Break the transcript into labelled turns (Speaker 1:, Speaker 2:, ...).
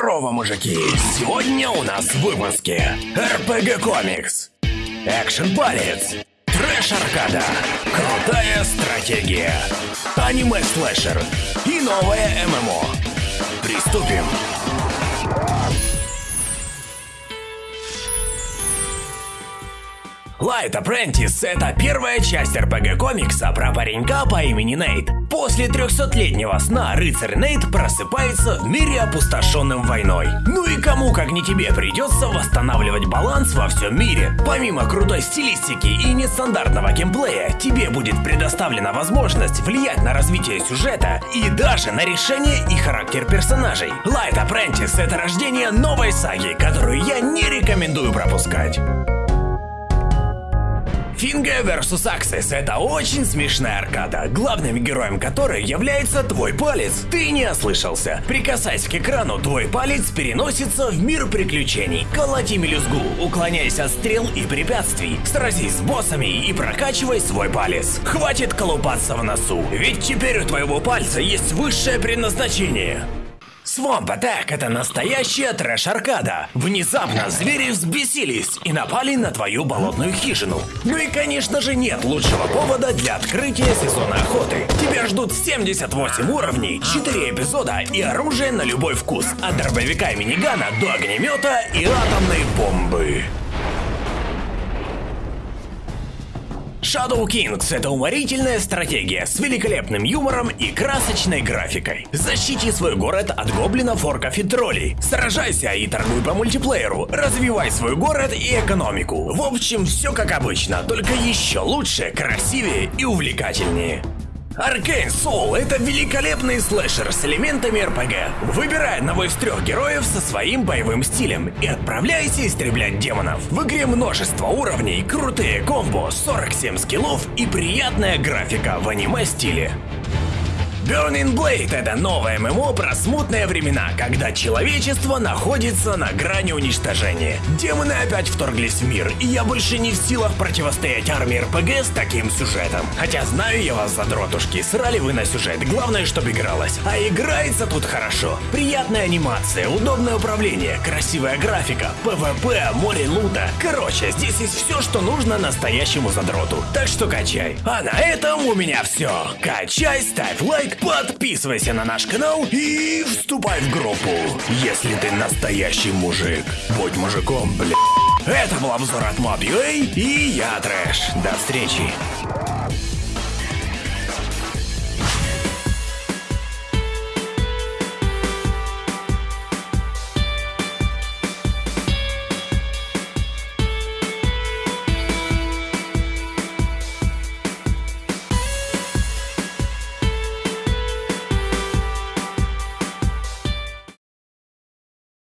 Speaker 1: Здорово, мужики! Сегодня у нас в выпуске RPG Комикс, Экшен Палец, Трэш Аркада, Крутая стратегия, Аниме Слэшер и новое ММО. Приступим! Light Apprentice — это первая часть RPG комикса про паренька по имени Нейт. После 300-летнего сна рыцарь Нейт просыпается в мире, опустошенным войной. Ну и кому, как не тебе, придется восстанавливать баланс во всем мире. Помимо крутой стилистики и нестандартного геймплея, тебе будет предоставлена возможность влиять на развитие сюжета и даже на решение и характер персонажей. Light Apprentice — это рождение новой саги, которую я не рекомендую пропускать. Финга vs Axis — это очень смешная аркада, главным героем которой является твой палец. Ты не ослышался. Прикасаясь к экрану, твой палец переносится в мир приключений. Колоти мелюзгу, уклоняясь от стрел и препятствий. Сразись с боссами и прокачивай свой палец. Хватит колупаться в носу, ведь теперь у твоего пальца есть высшее предназначение. Swamp Attack — это настоящая трэш-аркада. Внезапно звери взбесились и напали на твою болотную хижину. Ну и конечно же нет лучшего повода для открытия сезона охоты. Тебя ждут 78 уровней, 4 эпизода и оружие на любой вкус. От дробовика и минигана до огнемета и атомной бомбы. Shadow Kings — это уморительная стратегия с великолепным юмором и красочной графикой. Защити свой город от гоблинов, орков и троллей. Сражайся и торгуй по мультиплееру. Развивай свой город и экономику. В общем, все как обычно, только еще лучше, красивее и увлекательнее. Arcane Soul — это великолепный слэшер с элементами RPG. Выбирай одного из трех героев со своим боевым стилем и отправляйся истреблять демонов. В игре множество уровней, крутые комбо, 47 скиллов и приятная графика в аниме-стиле. Burning Blade — это новое ММО про смутные времена, когда человечество находится на грани уничтожения. Демоны опять вторглись в мир, и я больше не в силах противостоять армии РПГ с таким сюжетом. Хотя знаю я вас, задротушки, срали вы на сюжет, главное, чтобы игралось. А играется тут хорошо. Приятная анимация, удобное управление, красивая графика, ПВП, море лута. Короче, здесь есть все, что нужно настоящему задроту. Так что качай. А на этом у меня все. Качай, ставь лайк, подписывайся на наш канал и вступай в группу. Если ты настоящий мужик, будь мужиком, бля. Это был обзор от Mob.ua и я Трэш. До встречи.